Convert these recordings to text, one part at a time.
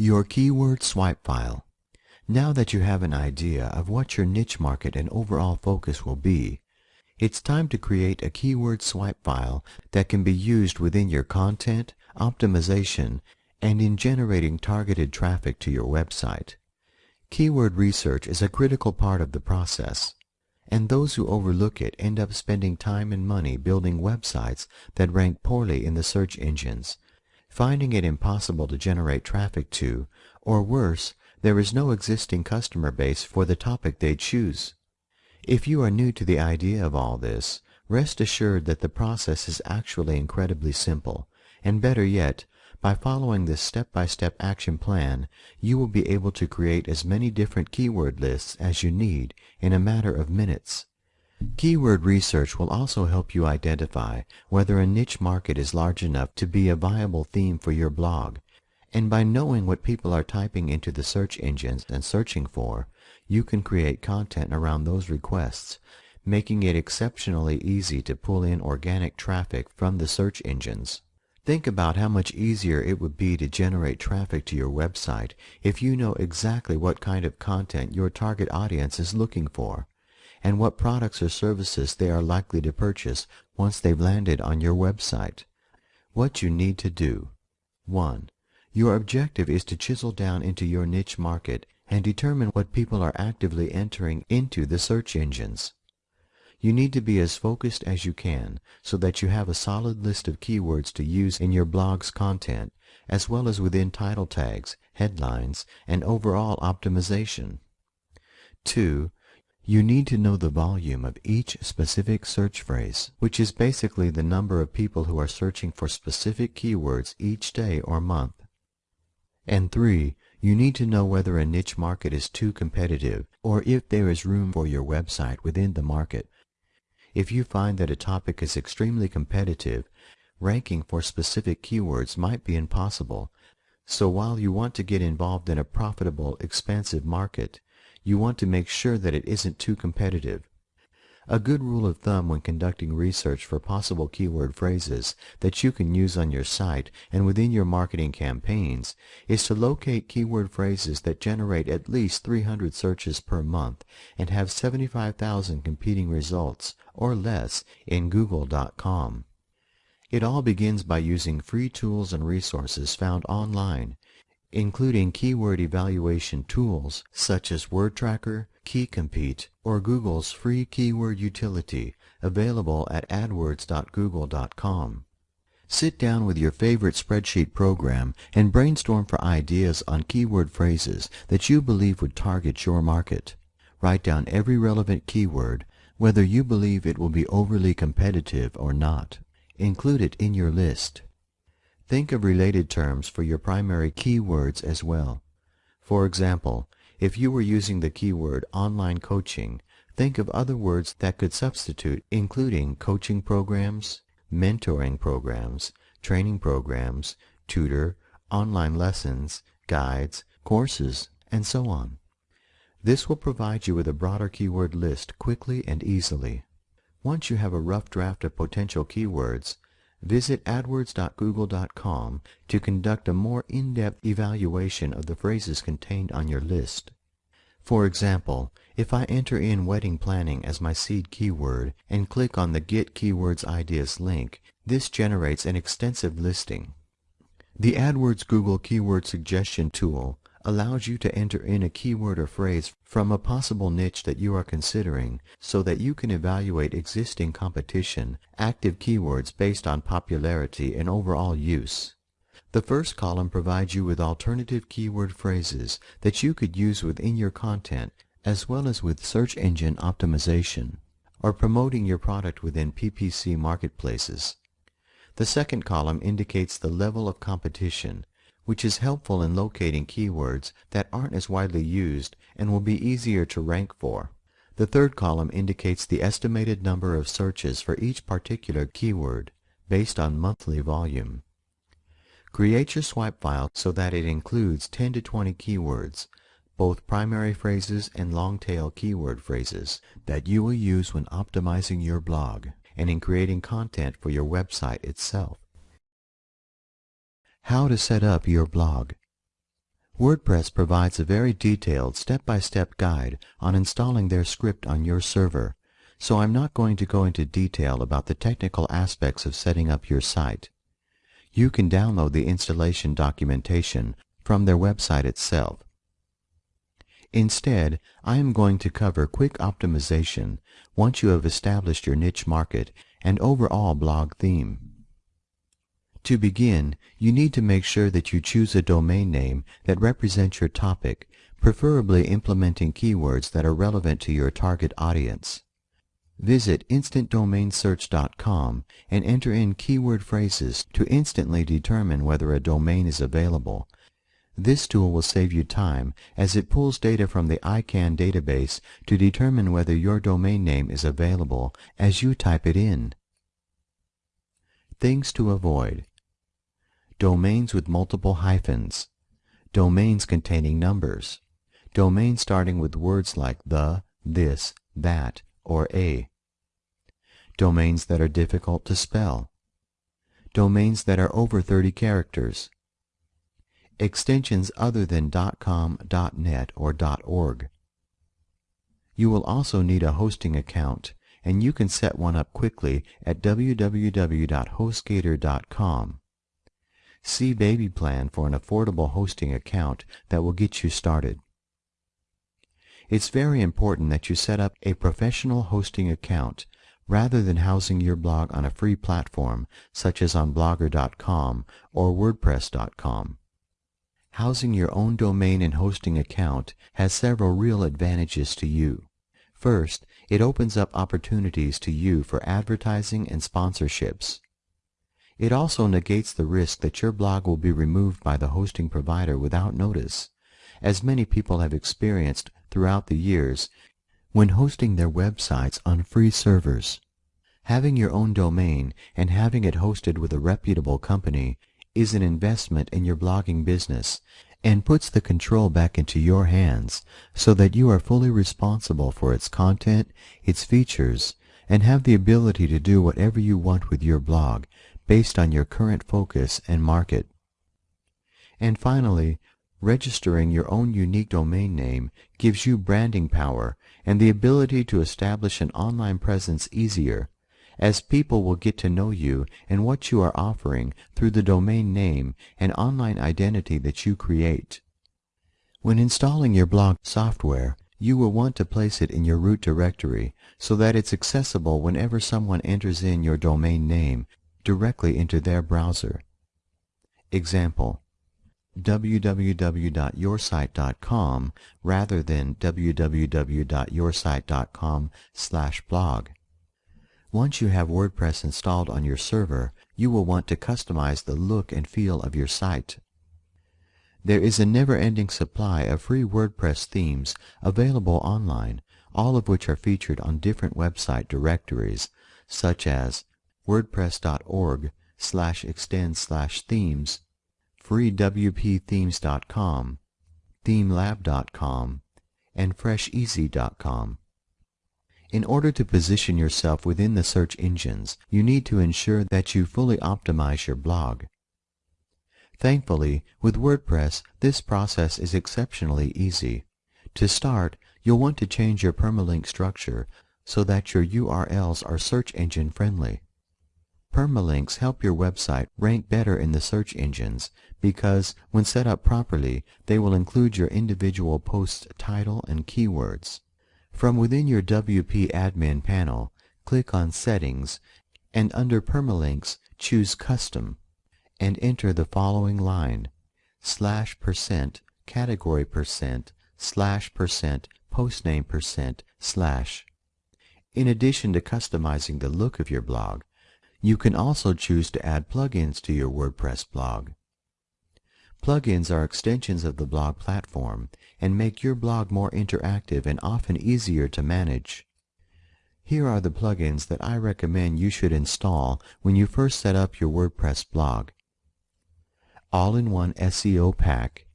Your keyword swipe file. Now that you have an idea of what your niche market and overall focus will be, it's time to create a keyword swipe file that can be used within your content, optimization, and in generating targeted traffic to your website. Keyword research is a critical part of the process, and those who overlook it end up spending time and money building websites that rank poorly in the search engines, finding it impossible to generate traffic to, or worse, there is no existing customer base for the topic they choose. If you are new to the idea of all this, rest assured that the process is actually incredibly simple, and better yet, by following this step-by-step action plan, you will be able to create as many different keyword lists as you need in a matter of minutes. Keyword research will also help you identify whether a niche market is large enough to be a viable theme for your blog. And by knowing what people are typing into the search engines and searching for, you can create content around those requests, making it exceptionally easy to pull in organic traffic from the search engines. Think about how much easier it would be to generate traffic to your website if you know exactly what kind of content your target audience is looking for and what products or services they are likely to purchase once they've landed on your website. What you need to do. 1. Your objective is to chisel down into your niche market and determine what people are actively entering into the search engines. You need to be as focused as you can so that you have a solid list of keywords to use in your blog's content, as well as within title tags, headlines, and overall optimization. 2. You need to know the volume of each specific search phrase, which is basically the number of people who are searching for specific keywords each day or month. And three, you need to know whether a niche market is too competitive or if there is room for your website within the market. If you find that a topic is extremely competitive, ranking for specific keywords might be impossible. So while you want to get involved in a profitable, expansive market, you want to make sure that it isn't too competitive. A good rule of thumb when conducting research for possible keyword phrases that you can use on your site and within your marketing campaigns is to locate keyword phrases that generate at least 300 searches per month and have 75,000 competing results or less in google.com. It all begins by using free tools and resources found online including keyword evaluation tools such as WordTracker, KeyCompete, or Google's free keyword utility available at adwords.google.com. Sit down with your favorite spreadsheet program and brainstorm for ideas on keyword phrases that you believe would target your market. Write down every relevant keyword, whether you believe it will be overly competitive or not. Include it in your list. Think of related terms for your primary keywords as well. For example, if you were using the keyword online coaching, think of other words that could substitute including coaching programs, mentoring programs, training programs, tutor, online lessons, guides, courses, and so on. This will provide you with a broader keyword list quickly and easily. Once you have a rough draft of potential keywords, Visit adwords.google.com to conduct a more in-depth evaluation of the phrases contained on your list. For example, if I enter in wedding planning as my seed keyword and click on the Get Keywords Ideas link, this generates an extensive listing. The AdWords Google Keyword Suggestion tool allows you to enter in a keyword or phrase from a possible niche that you are considering so that you can evaluate existing competition, active keywords based on popularity and overall use. The first column provides you with alternative keyword phrases that you could use within your content as well as with search engine optimization or promoting your product within PPC marketplaces. The second column indicates the level of competition which is helpful in locating keywords that aren't as widely used and will be easier to rank for. The third column indicates the estimated number of searches for each particular keyword based on monthly volume. Create your swipe file so that it includes 10 to 20 keywords, both primary phrases and long-tail keyword phrases that you will use when optimizing your blog and in creating content for your website itself. How to set up your blog. WordPress provides a very detailed step-by-step guide on installing their script on your server, so I'm not going to go into detail about the technical aspects of setting up your site. You can download the installation documentation from their website itself. Instead, I am going to cover quick optimization once you have established your niche market and overall blog theme. To begin, you need to make sure that you choose a domain name that represents your topic, preferably implementing keywords that are relevant to your target audience. Visit instantdomainsearch.com and enter in keyword phrases to instantly determine whether a domain is available. This tool will save you time as it pulls data from the ICANN database to determine whether your domain name is available as you type it in. Things to avoid. Domains with multiple hyphens. Domains containing numbers. Domains starting with words like the, this, that, or a. Domains that are difficult to spell. Domains that are over 30 characters. Extensions other than .com, .net, or .org. You will also need a hosting account and you can set one up quickly at www.hostgator.com. See Baby Plan for an affordable hosting account that will get you started. It's very important that you set up a professional hosting account rather than housing your blog on a free platform such as on blogger.com or wordpress.com. Housing your own domain and hosting account has several real advantages to you. First, it opens up opportunities to you for advertising and sponsorships. It also negates the risk that your blog will be removed by the hosting provider without notice, as many people have experienced throughout the years when hosting their websites on free servers. Having your own domain and having it hosted with a reputable company is an investment in your blogging business and puts the control back into your hands so that you are fully responsible for its content, its features, and have the ability to do whatever you want with your blog based on your current focus and market. And finally, registering your own unique domain name gives you branding power and the ability to establish an online presence easier as people will get to know you and what you are offering through the domain name and online identity that you create. When installing your blog software, you will want to place it in your root directory so that it's accessible whenever someone enters in your domain name directly into their browser. Example www.yoursite.com rather than www.yoursite.com slash blog. Once you have WordPress installed on your server, you will want to customize the look and feel of your site. There is a never-ending supply of free WordPress themes available online, all of which are featured on different website directories, such as wordpress.org slash extend slash themes, freewpthemes.com, themelab.com, and fresheasy.com. In order to position yourself within the search engines, you need to ensure that you fully optimize your blog. Thankfully, with WordPress, this process is exceptionally easy. To start, you'll want to change your permalink structure so that your URLs are search engine friendly. Permalinks help your website rank better in the search engines because, when set up properly, they will include your individual post's title and keywords. From within your WP admin panel, click on Settings and under Permalinks choose Custom and enter the following line slash percent category percent slash percent postname percent slash. In addition to customizing the look of your blog, you can also choose to add plugins to your WordPress blog. Plugins are extensions of the blog platform and make your blog more interactive and often easier to manage. Here are the plugins that I recommend you should install when you first set up your WordPress blog. All-in-One SEO Pack,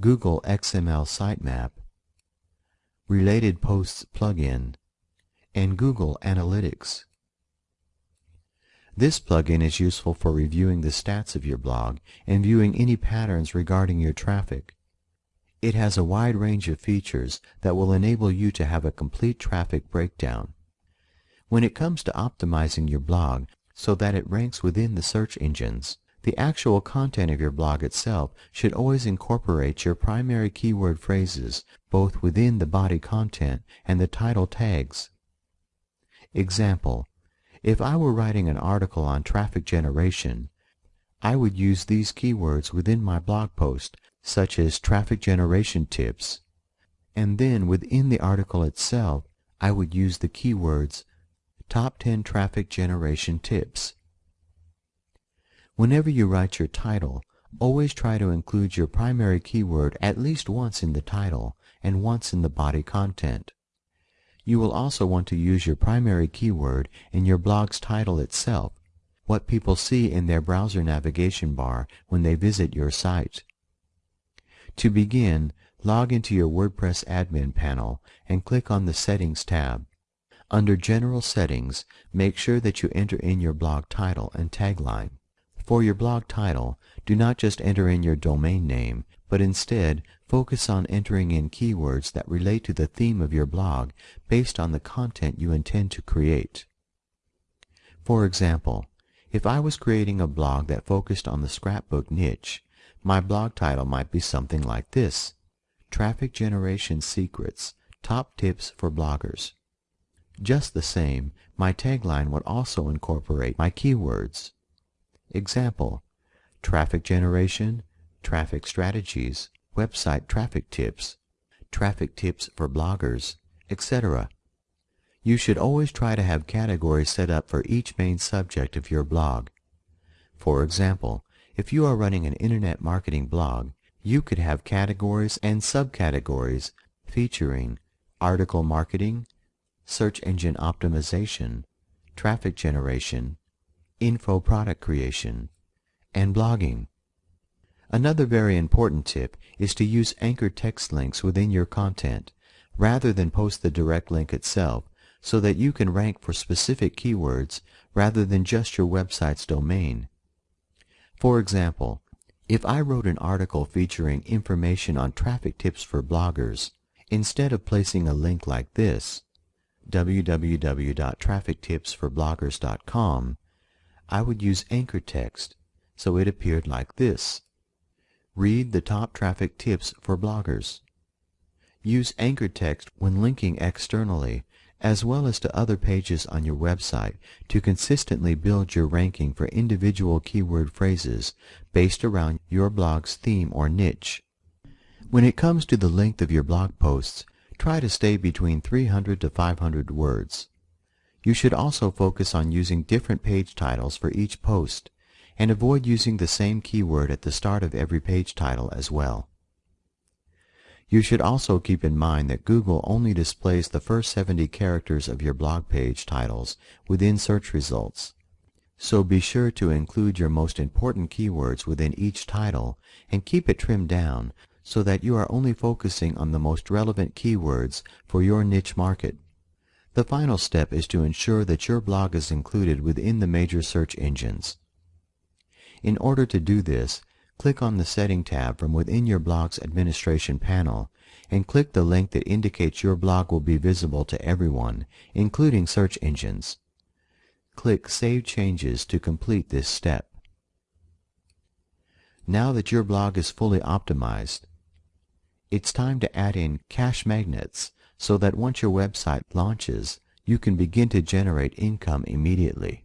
Google XML Sitemap, Related Posts plugin, and Google Analytics. This plugin is useful for reviewing the stats of your blog and viewing any patterns regarding your traffic. It has a wide range of features that will enable you to have a complete traffic breakdown. When it comes to optimizing your blog so that it ranks within the search engines, the actual content of your blog itself should always incorporate your primary keyword phrases both within the body content and the title tags. Example, if I were writing an article on traffic generation, I would use these keywords within my blog post, such as traffic generation tips, and then within the article itself, I would use the keywords Top 10 Traffic Generation Tips. Whenever you write your title, always try to include your primary keyword at least once in the title and once in the body content. You will also want to use your primary keyword in your blog's title itself, what people see in their browser navigation bar when they visit your site. To begin, log into your WordPress admin panel and click on the Settings tab. Under General Settings, make sure that you enter in your blog title and tagline. For your blog title, do not just enter in your domain name, but instead focus on entering in keywords that relate to the theme of your blog based on the content you intend to create. For example, if I was creating a blog that focused on the scrapbook niche, my blog title might be something like this, Traffic Generation Secrets, Top Tips for Bloggers. Just the same, my tagline would also incorporate my keywords. Example, traffic generation, traffic strategies, website traffic tips, traffic tips for bloggers, etc. You should always try to have categories set up for each main subject of your blog. For example, if you are running an internet marketing blog, you could have categories and subcategories featuring article marketing, search engine optimization, traffic generation, info product creation, and blogging. Another very important tip is to use anchor text links within your content rather than post the direct link itself so that you can rank for specific keywords rather than just your website's domain. For example, if I wrote an article featuring information on traffic tips for bloggers, instead of placing a link like this, www.traffictipsforbloggers.com, I would use anchor text so it appeared like this. Read the top traffic tips for bloggers. Use anchor text when linking externally as well as to other pages on your website to consistently build your ranking for individual keyword phrases based around your blog's theme or niche. When it comes to the length of your blog posts, try to stay between 300 to 500 words. You should also focus on using different page titles for each post, and avoid using the same keyword at the start of every page title as well. You should also keep in mind that Google only displays the first 70 characters of your blog page titles within search results. So be sure to include your most important keywords within each title and keep it trimmed down so that you are only focusing on the most relevant keywords for your niche market. The final step is to ensure that your blog is included within the major search engines. In order to do this, click on the Setting tab from within your blog's administration panel and click the link that indicates your blog will be visible to everyone, including search engines. Click Save Changes to complete this step. Now that your blog is fully optimized, it's time to add in cash magnets so that once your website launches, you can begin to generate income immediately.